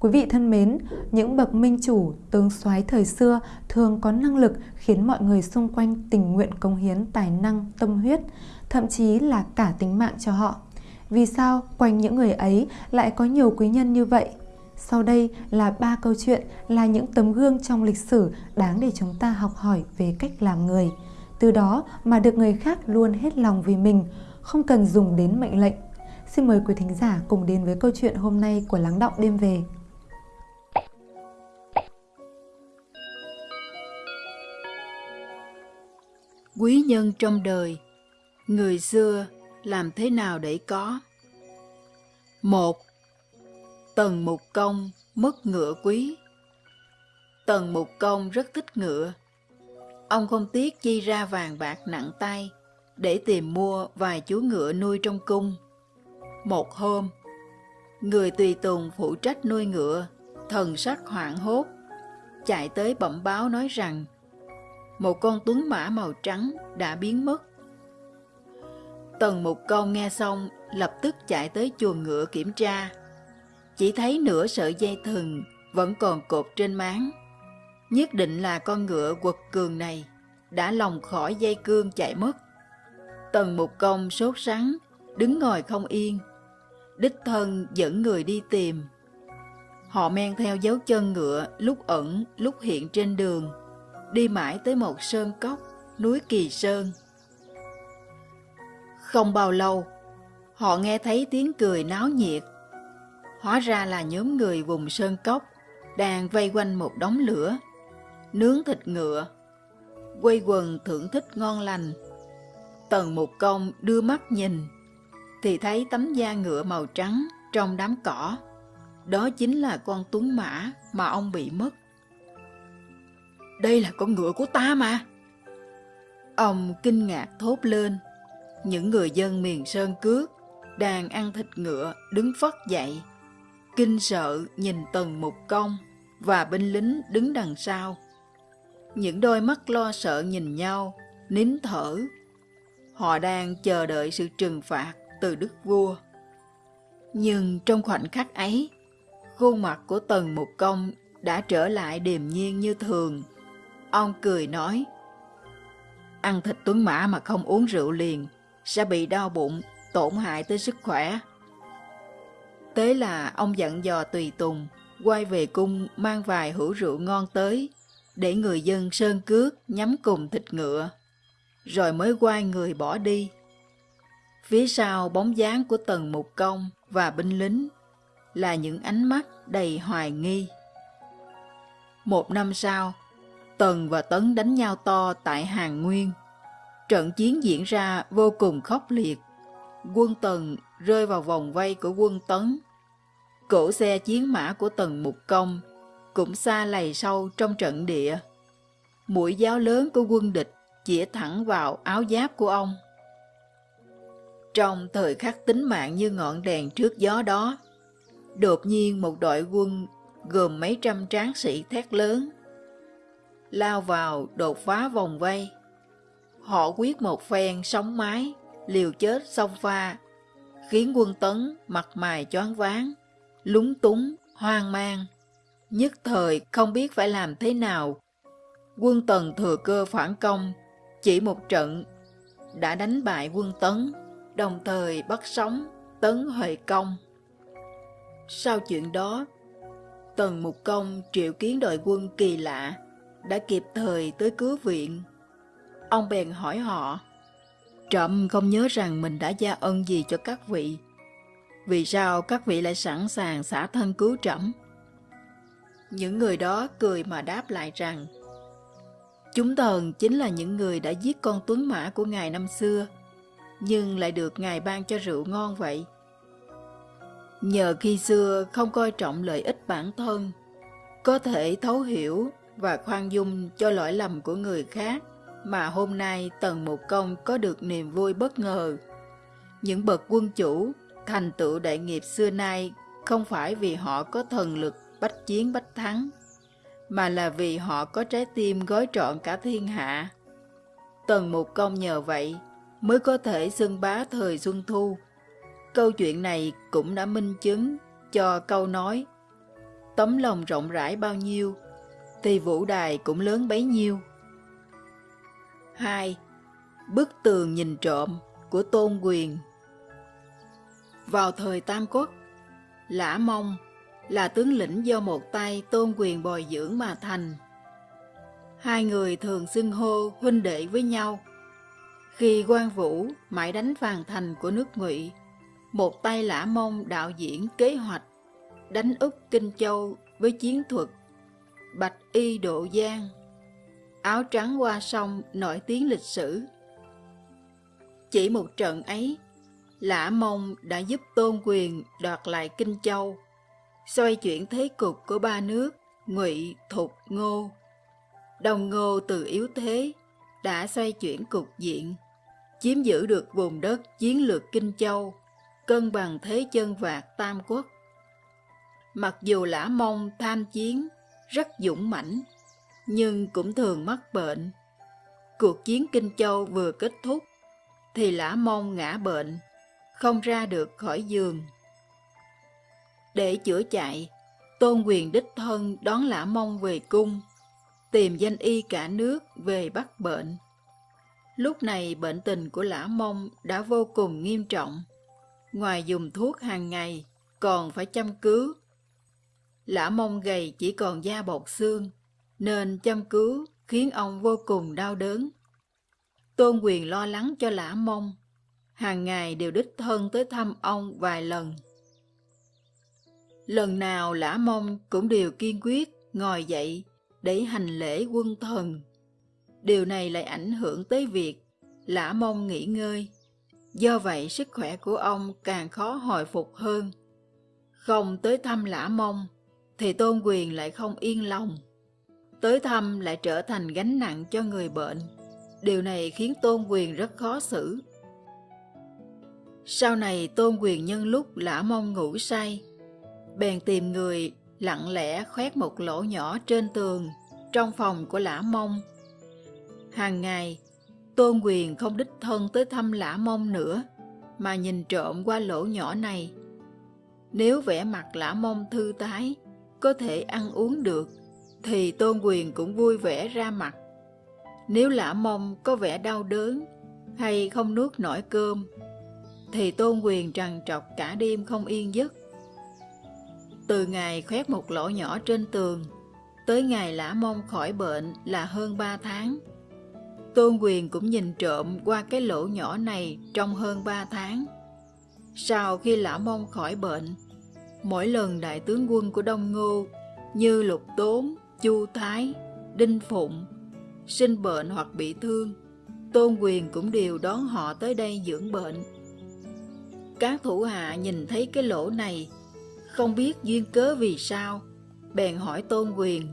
Quý vị thân mến, những bậc minh chủ, tướng soái thời xưa thường có năng lực khiến mọi người xung quanh tình nguyện công hiến tài năng, tâm huyết, thậm chí là cả tính mạng cho họ. Vì sao quanh những người ấy lại có nhiều quý nhân như vậy? Sau đây là ba câu chuyện là những tấm gương trong lịch sử đáng để chúng ta học hỏi về cách làm người. Từ đó mà được người khác luôn hết lòng vì mình, không cần dùng đến mệnh lệnh. Xin mời quý thính giả cùng đến với câu chuyện hôm nay của Lắng Động Đêm Về. Quý nhân trong đời Người xưa làm thế nào để có? Một Tần Mục Công mất ngựa quý Tần Mục Công rất thích ngựa. Ông không tiếc chi ra vàng bạc nặng tay để tìm mua vài chú ngựa nuôi trong cung. Một hôm, người tùy tùng phụ trách nuôi ngựa, thần sắc hoảng hốt, chạy tới bẩm báo nói rằng một con tuấn mã màu trắng đã biến mất. Tần Mục Công nghe xong lập tức chạy tới chuồng ngựa kiểm tra. Chỉ thấy nửa sợi dây thừng vẫn còn cột trên máng. Nhất định là con ngựa quật cường này đã lòng khỏi dây cương chạy mất. Tần Mục Công sốt sắng, đứng ngồi không yên. Đích thân dẫn người đi tìm. Họ men theo dấu chân ngựa lúc ẩn lúc hiện trên đường, đi mãi tới một sơn cốc, núi Kỳ Sơn. Không bao lâu, họ nghe thấy tiếng cười náo nhiệt. Hóa ra là nhóm người vùng sơn cốc đang vây quanh một đống lửa, nướng thịt ngựa, quây quần thưởng thức ngon lành. Tần Mục Công đưa mắt nhìn, thì thấy tấm da ngựa màu trắng trong đám cỏ. Đó chính là con tuấn mã mà ông bị mất. Đây là con ngựa của ta mà. Ông kinh ngạc thốt lên. Những người dân miền Sơn Cước đang ăn thịt ngựa đứng phất dậy. Kinh sợ nhìn tần mục công và binh lính đứng đằng sau. Những đôi mắt lo sợ nhìn nhau, nín thở. Họ đang chờ đợi sự trừng phạt từ đức vua. Nhưng trong khoảnh khắc ấy, khuôn mặt của tần mục công đã trở lại điềm nhiên như thường. Ông cười nói, ăn thịt tuấn mã mà không uống rượu liền, sẽ bị đau bụng, tổn hại tới sức khỏe. Thế là ông dặn dò tùy tùng, quay về cung mang vài hũ rượu ngon tới, để người dân sơn cước nhắm cùng thịt ngựa, rồi mới quay người bỏ đi. Phía sau bóng dáng của tần mục công và binh lính là những ánh mắt đầy hoài nghi. Một năm sau, Tần và Tấn đánh nhau to tại Hàng Nguyên. Trận chiến diễn ra vô cùng khốc liệt. Quân Tần rơi vào vòng vây của quân Tấn. Cổ xe chiến mã của Tần Mục Công cũng xa lầy sâu trong trận địa. Mũi giáo lớn của quân địch chĩa thẳng vào áo giáp của ông. Trong thời khắc tính mạng như ngọn đèn trước gió đó, đột nhiên một đội quân gồm mấy trăm tráng sĩ thét lớn, lao vào đột phá vòng vây. Họ quyết một phen sóng mái, liều chết sông pha, khiến quân tấn mặt mày choáng váng, lúng túng, hoang mang. Nhất thời không biết phải làm thế nào. Quân tần thừa cơ phản công, chỉ một trận đã đánh bại quân tấn, đồng thời bắt sống tấn Huệ Công. Sau chuyện đó, Tần Mục Công triệu kiến đội quân kỳ lạ, đã kịp thời tới cứu viện. Ông bèn hỏi họ, Trậm không nhớ rằng mình đã gia ân gì cho các vị. Vì sao các vị lại sẵn sàng xả thân cứu trẫm? Những người đó cười mà đáp lại rằng, Chúng thần chính là những người đã giết con tuấn mã của ngài năm xưa, nhưng lại được ngài ban cho rượu ngon vậy. Nhờ khi xưa không coi trọng lợi ích bản thân, có thể thấu hiểu và khoan dung cho lỗi lầm của người khác mà hôm nay Tần Mục Công có được niềm vui bất ngờ. Những bậc quân chủ thành tựu đại nghiệp xưa nay không phải vì họ có thần lực bách chiến bách thắng, mà là vì họ có trái tim gói trọn cả thiên hạ. Tần Mục Công nhờ vậy mới có thể xưng bá thời Xuân Thu. Câu chuyện này cũng đã minh chứng cho câu nói tấm lòng rộng rãi bao nhiêu, thì vũ đài cũng lớn bấy nhiêu. 2. Bức tường nhìn trộm của Tôn Quyền Vào thời Tam Quốc, Lã Mông là tướng lĩnh do một tay Tôn Quyền bồi dưỡng mà thành. Hai người thường xưng hô huynh đệ với nhau. Khi quan Vũ mãi đánh phàn thành của nước Ngụy, một tay Lã Mông đạo diễn kế hoạch đánh úp Kinh Châu với chiến thuật Bạch Y Độ Giang, áo trắng qua sông nổi tiếng lịch sử. Chỉ một trận ấy, Lã Mông đã giúp Tôn Quyền đoạt lại Kinh Châu, xoay chuyển thế cục của ba nước Ngụy, Thục, Ngô. Đồng Ngô từ yếu thế đã xoay chuyển cục diện, chiếm giữ được vùng đất chiến lược Kinh Châu, cân bằng thế chân vạc Tam Quốc. Mặc dù Lã Mông tham chiến rất dũng mãnh, nhưng cũng thường mắc bệnh. Cuộc chiến Kinh Châu vừa kết thúc, thì Lã Mông ngã bệnh, không ra được khỏi giường. Để chữa chạy, Tôn quyền đích thân đón Lã Mông về cung, tìm danh y cả nước về bắt bệnh. Lúc này bệnh tình của Lã Mông đã vô cùng nghiêm trọng. Ngoài dùng thuốc hàng ngày, còn phải chăm cứu Lã mông gầy chỉ còn da bọc xương, nên chăm cứu khiến ông vô cùng đau đớn. Tôn quyền lo lắng cho lã mông, hàng ngày đều đích thân tới thăm ông vài lần. Lần nào lã mông cũng đều kiên quyết ngồi dậy để hành lễ quân thần. Điều này lại ảnh hưởng tới việc lã mông nghỉ ngơi. Do vậy sức khỏe của ông càng khó hồi phục hơn. Không tới thăm lã mông thì tôn quyền lại không yên lòng. Tới thăm lại trở thành gánh nặng cho người bệnh. Điều này khiến tôn quyền rất khó xử. Sau này tôn quyền nhân lúc lã mông ngủ say, bèn tìm người lặng lẽ khoét một lỗ nhỏ trên tường trong phòng của lã mông. Hàng ngày, tôn quyền không đích thân tới thăm lã mông nữa, mà nhìn trộm qua lỗ nhỏ này. Nếu vẻ mặt lã mông thư tái, có thể ăn uống được, thì Tôn Quyền cũng vui vẻ ra mặt. Nếu lã mông có vẻ đau đớn hay không nuốt nổi cơm, thì Tôn Quyền trằn trọc cả đêm không yên giấc. Từ ngày khoét một lỗ nhỏ trên tường, tới ngày lã mông khỏi bệnh là hơn ba tháng. Tôn Quyền cũng nhìn trộm qua cái lỗ nhỏ này trong hơn ba tháng. Sau khi lã mông khỏi bệnh, Mỗi lần đại tướng quân của Đông Ngô như Lục Tốn, Chu Thái, Đinh Phụng sinh bệnh hoặc bị thương, Tôn Quyền cũng đều đón họ tới đây dưỡng bệnh. Các thủ hạ nhìn thấy cái lỗ này, không biết duyên cớ vì sao, bèn hỏi Tôn Quyền.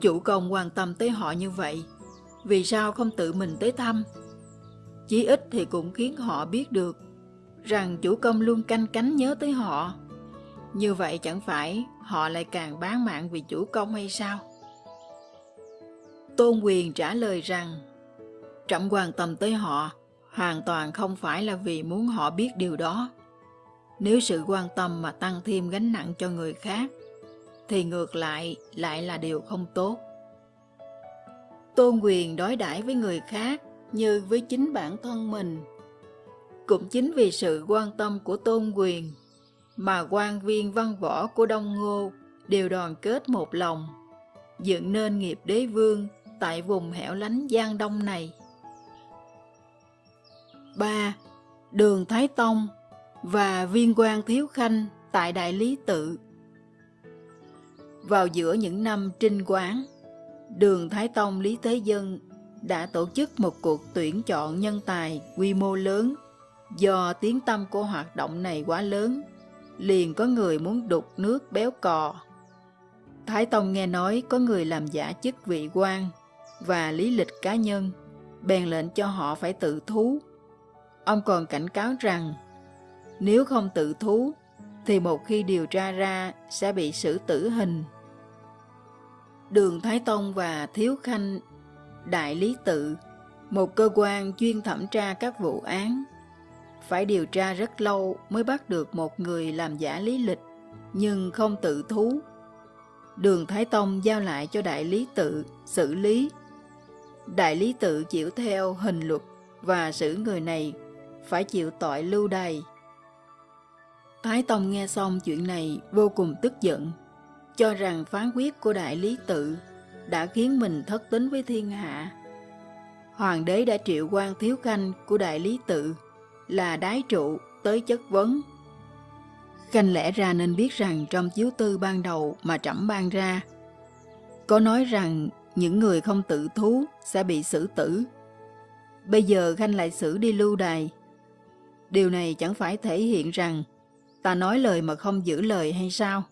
Chủ công quan tâm tới họ như vậy, vì sao không tự mình tới thăm? Chí ít thì cũng khiến họ biết được rằng chủ công luôn canh cánh nhớ tới họ. Như vậy chẳng phải họ lại càng bán mạng vì chủ công hay sao? Tôn quyền trả lời rằng trọng quan tâm tới họ hoàn toàn không phải là vì muốn họ biết điều đó. Nếu sự quan tâm mà tăng thêm gánh nặng cho người khác, thì ngược lại lại là điều không tốt. Tôn quyền đối đãi với người khác như với chính bản thân mình cũng chính vì sự quan tâm của tôn quyền mà quan viên văn võ của Đông Ngô đều đoàn kết một lòng, dựng nên nghiệp đế vương tại vùng hẻo lánh Giang Đông này. 3. Đường Thái Tông và viên quan Thiếu Khanh tại Đại Lý Tự Vào giữa những năm trinh quán, đường Thái Tông Lý Thế Dân đã tổ chức một cuộc tuyển chọn nhân tài quy mô lớn Do tiếng tâm của hoạt động này quá lớn, liền có người muốn đục nước béo cò. Thái Tông nghe nói có người làm giả chức vị quan và lý lịch cá nhân, bèn lệnh cho họ phải tự thú. Ông còn cảnh cáo rằng, nếu không tự thú, thì một khi điều tra ra sẽ bị xử tử hình. Đường Thái Tông và Thiếu Khanh, Đại Lý Tự, một cơ quan chuyên thẩm tra các vụ án phải điều tra rất lâu mới bắt được một người làm giả lý lịch. nhưng không tự thú. Đường Thái Tông giao lại cho Đại Lý Tự xử lý. Đại Lý Tự chịu theo hình luật và xử người này phải chịu tội lưu đày. Thái Tông nghe xong chuyện này vô cùng tức giận, cho rằng phán quyết của Đại Lý Tự đã khiến mình thất tính với thiên hạ. Hoàng đế đã triệu quan thiếu khanh của Đại Lý Tự là đái trụ tới chất vấn. Khanh lẽ ra nên biết rằng trong chiếu tư ban đầu mà trẫm ban ra, có nói rằng những người không tự thú sẽ bị xử tử. Bây giờ Khanh lại xử đi lưu đài. Điều này chẳng phải thể hiện rằng ta nói lời mà không giữ lời hay sao?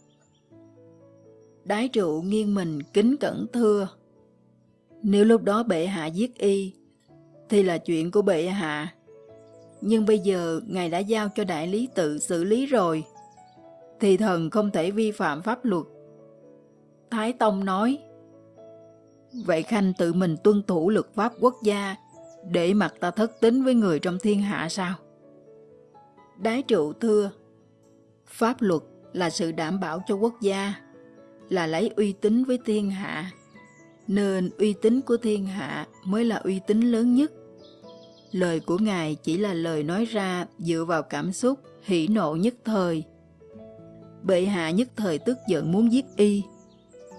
Đái trụ nghiêng mình kính cẩn thưa. Nếu lúc đó bệ hạ giết y, thì là chuyện của bệ hạ. Nhưng bây giờ ngài đã giao cho đại lý tự xử lý rồi, thì thần không thể vi phạm pháp luật. Thái Tông nói, Vậy Khanh tự mình tuân thủ luật pháp quốc gia để mặc ta thất tính với người trong thiên hạ sao? Đái trụ thưa, pháp luật là sự đảm bảo cho quốc gia, là lấy uy tín với thiên hạ, nên uy tín của thiên hạ mới là uy tín lớn nhất. Lời của Ngài chỉ là lời nói ra dựa vào cảm xúc, hỉ nộ nhất thời. Bệ hạ nhất thời tức giận muốn giết y,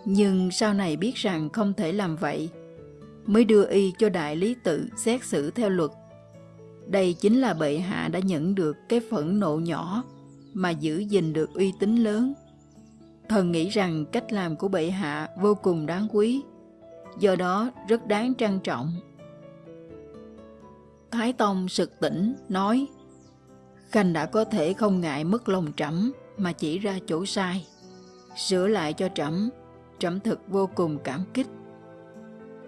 nhưng sau này biết rằng không thể làm vậy, mới đưa y cho đại lý tự xét xử theo luật. Đây chính là bệ hạ đã nhận được cái phẫn nộ nhỏ mà giữ gìn được uy tín lớn. Thần nghĩ rằng cách làm của bệ hạ vô cùng đáng quý, do đó rất đáng trân trọng. Thái Tông sực tỉnh, nói Khanh đã có thể không ngại mất lòng trẫm mà chỉ ra chỗ sai, sửa lại cho trẫm, trẫm thực vô cùng cảm kích.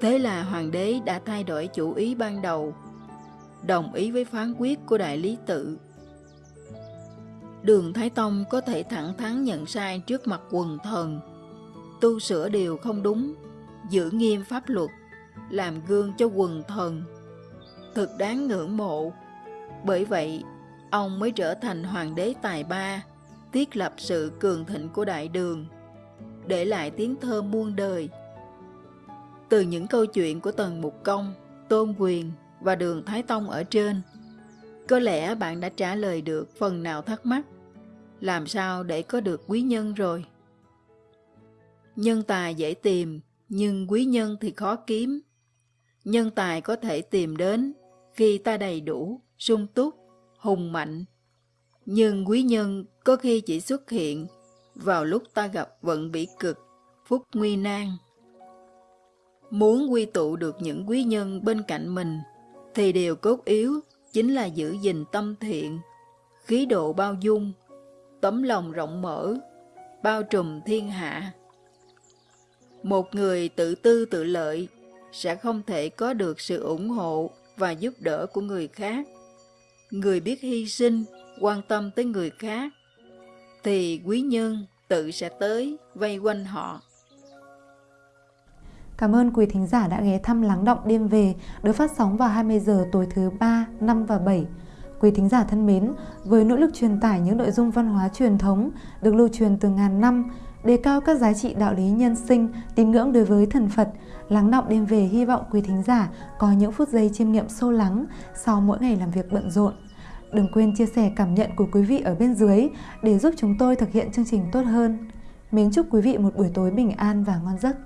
Thế là hoàng đế đã thay đổi chủ ý ban đầu, đồng ý với phán quyết của đại lý tự. Đường Thái Tông có thể thẳng thắn nhận sai trước mặt quần thần, tu sửa điều không đúng, giữ nghiêm pháp luật, làm gương cho quần thần. Thực đáng ngưỡng mộ. Bởi vậy, ông mới trở thành hoàng đế tài ba, thiết lập sự cường thịnh của đại đường, để lại tiếng thơ muôn đời. Từ những câu chuyện của Tần Mục Công, Tôn Quyền và Đường Thái Tông ở trên, có lẽ bạn đã trả lời được phần nào thắc mắc, làm sao để có được quý nhân rồi. Nhân tài dễ tìm, nhưng quý nhân thì khó kiếm. Nhân tài có thể tìm đến khi ta đầy đủ, sung túc, hùng mạnh. Nhưng quý nhân có khi chỉ xuất hiện vào lúc ta gặp vận bị cực, phúc nguy nan. Muốn quy tụ được những quý nhân bên cạnh mình, thì điều cốt yếu chính là giữ gìn tâm thiện, khí độ bao dung, tấm lòng rộng mở, bao trùm thiên hạ. Một người tự tư tự lợi sẽ không thể có được sự ủng hộ và giúp đỡ của người khác. Người biết hy sinh, quan tâm tới người khác, thì quý nhân tự sẽ tới vây quanh họ. Cảm ơn quý thính giả đã ghé thăm Lắng Động Đêm Về được phát sóng vào 20 giờ tối thứ 3, 5 và 7. Quý thính giả thân mến, với nỗ lực truyền tải những nội dung văn hóa truyền thống được lưu truyền từ ngàn năm, đề cao các giá trị đạo lý nhân sinh, tín ngưỡng đối với thần Phật, lắng động đêm về hy vọng quý thính giả có những phút giây chiêm nghiệm sâu lắng sau mỗi ngày làm việc bận rộn. Đừng quên chia sẻ cảm nhận của quý vị ở bên dưới để giúp chúng tôi thực hiện chương trình tốt hơn. Mến chúc quý vị một buổi tối bình an và ngon giấc.